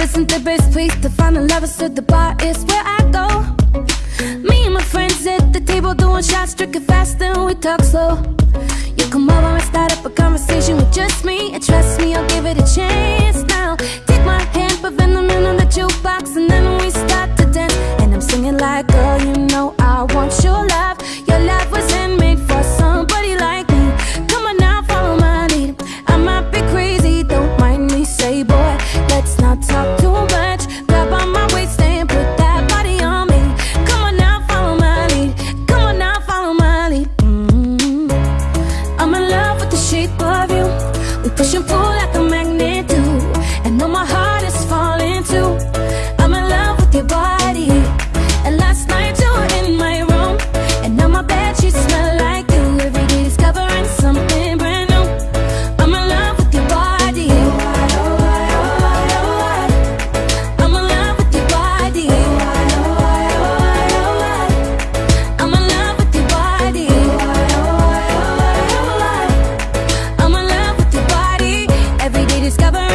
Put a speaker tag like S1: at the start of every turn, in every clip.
S1: isn't the best place to find a lover, so the bar is where I go. Me and my friends at the table doing shots, drinking fast, then we talk slow. You come over and start up a conversation with just me, and trust me, I'll give.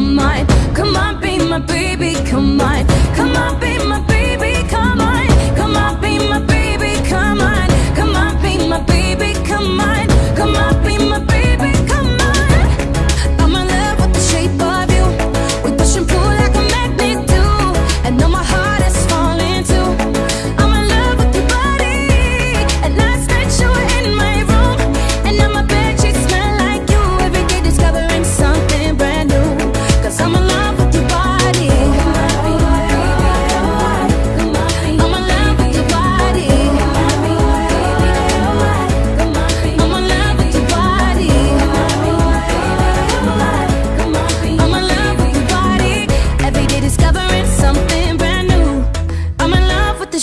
S1: my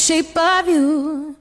S1: shape of you.